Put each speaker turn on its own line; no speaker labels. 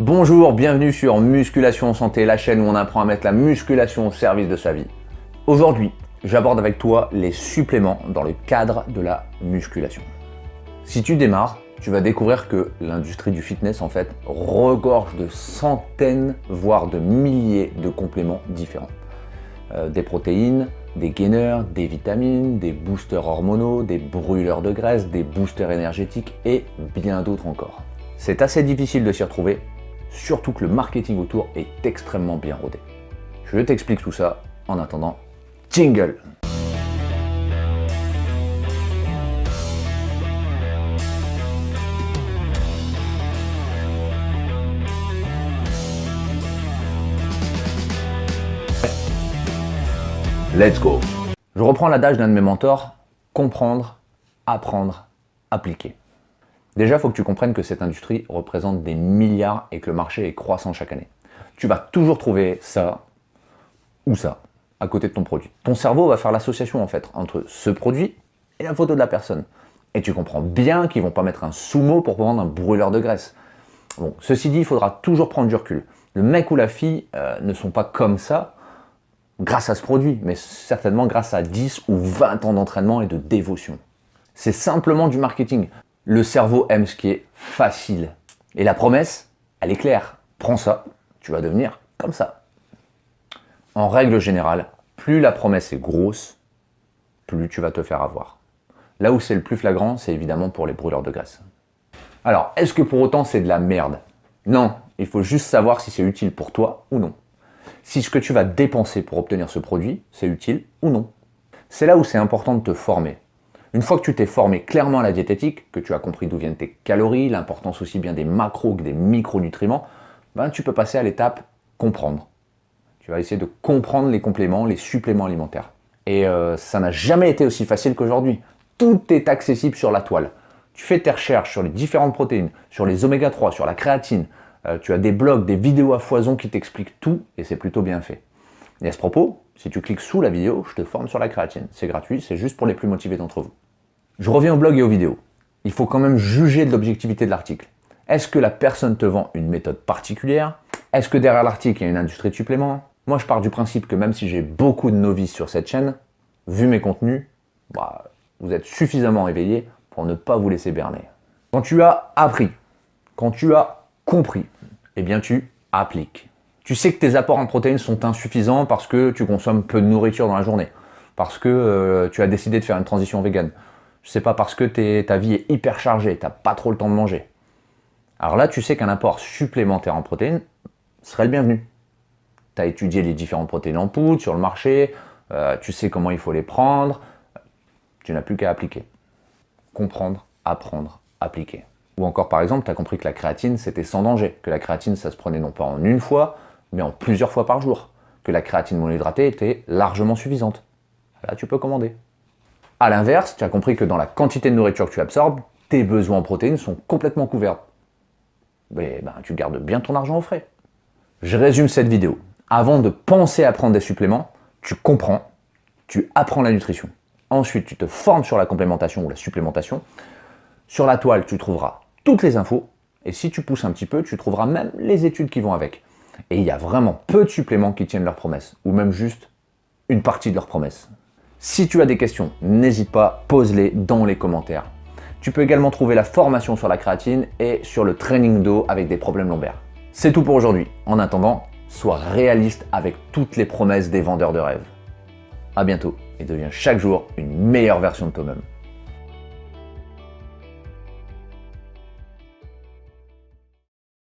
Bonjour, bienvenue sur Musculation Santé, la chaîne où on apprend à mettre la musculation au service de sa vie. Aujourd'hui, j'aborde avec toi les suppléments dans le cadre de la musculation. Si tu démarres, tu vas découvrir que l'industrie du fitness en fait regorge de centaines, voire de milliers de compléments différents. Euh, des protéines, des gainers, des vitamines, des boosters hormonaux, des brûleurs de graisse, des boosters énergétiques et bien d'autres encore. C'est assez difficile de s'y retrouver, surtout que le marketing autour est extrêmement bien rodé. Je t'explique tout ça en attendant. Jingle Let's go Je reprends l'adage d'un de mes mentors, comprendre, apprendre, appliquer. Déjà, il faut que tu comprennes que cette industrie représente des milliards et que le marché est croissant chaque année. Tu vas toujours trouver ça ou ça à côté de ton produit. Ton cerveau va faire l'association en fait entre ce produit et la photo de la personne. Et tu comprends bien qu'ils ne vont pas mettre un sous-mot pour vendre un brûleur de graisse. Bon, ceci dit, il faudra toujours prendre du recul. Le mec ou la fille euh, ne sont pas comme ça grâce à ce produit, mais certainement grâce à 10 ou 20 ans d'entraînement et de dévotion. C'est simplement du marketing. Le cerveau aime ce qui est facile. Et la promesse, elle est claire. Prends ça, tu vas devenir comme ça. En règle générale, plus la promesse est grosse, plus tu vas te faire avoir. Là où c'est le plus flagrant, c'est évidemment pour les brûleurs de graisse. Alors, est-ce que pour autant c'est de la merde? Non, il faut juste savoir si c'est utile pour toi ou non. Si ce que tu vas dépenser pour obtenir ce produit, c'est utile ou non. C'est là où c'est important de te former. Une fois que tu t'es formé clairement à la diététique, que tu as compris d'où viennent tes calories, l'importance aussi bien des macros que des micronutriments, ben tu peux passer à l'étape comprendre. Tu vas essayer de comprendre les compléments, les suppléments alimentaires. Et euh, ça n'a jamais été aussi facile qu'aujourd'hui. Tout est accessible sur la toile. Tu fais tes recherches sur les différentes protéines, sur les oméga 3, sur la créatine. Euh, tu as des blogs, des vidéos à foison qui t'expliquent tout et c'est plutôt bien fait. Et à ce propos, si tu cliques sous la vidéo, je te forme sur la créatine. C'est gratuit, c'est juste pour les plus motivés d'entre vous. Je reviens au blog et aux vidéos. Il faut quand même juger de l'objectivité de l'article. Est-ce que la personne te vend une méthode particulière? Est-ce que derrière l'article, il y a une industrie de suppléments? Moi, je pars du principe que même si j'ai beaucoup de novices sur cette chaîne, vu mes contenus, bah, vous êtes suffisamment éveillé pour ne pas vous laisser berner. Quand tu as appris, quand tu as compris, eh bien tu appliques. Tu sais que tes apports en protéines sont insuffisants parce que tu consommes peu de nourriture dans la journée, parce que euh, tu as décidé de faire une transition végane, sais pas, parce que ta vie est hyper chargée, tu n'as pas trop le temps de manger. Alors là, tu sais qu'un apport supplémentaire en protéines serait le bienvenu. Tu as étudié les différentes protéines en poudre sur le marché, euh, tu sais comment il faut les prendre, tu n'as plus qu'à appliquer. Comprendre, apprendre, appliquer. Ou encore par exemple, tu as compris que la créatine c'était sans danger, que la créatine ça se prenait non pas en une fois, mais en plusieurs fois par jour, que la créatine monohydratée était largement suffisante. Là tu peux commander. A l'inverse, tu as compris que dans la quantité de nourriture que tu absorbes, tes besoins en protéines sont complètement couverts. Mais ben, tu gardes bien ton argent au frais. Je résume cette vidéo. Avant de penser à prendre des suppléments, tu comprends, tu apprends la nutrition. Ensuite, tu te formes sur la complémentation ou la supplémentation. Sur la toile, tu trouveras toutes les infos. Et si tu pousses un petit peu, tu trouveras même les études qui vont avec. Et il y a vraiment peu de suppléments qui tiennent leurs promesses, ou même juste une partie de leurs promesses. Si tu as des questions, n'hésite pas, pose-les dans les commentaires. Tu peux également trouver la formation sur la créatine et sur le training d'eau avec des problèmes lombaires. C'est tout pour aujourd'hui. En attendant, sois réaliste avec toutes les promesses des vendeurs de rêves. A bientôt et deviens chaque jour une meilleure version de toi-même.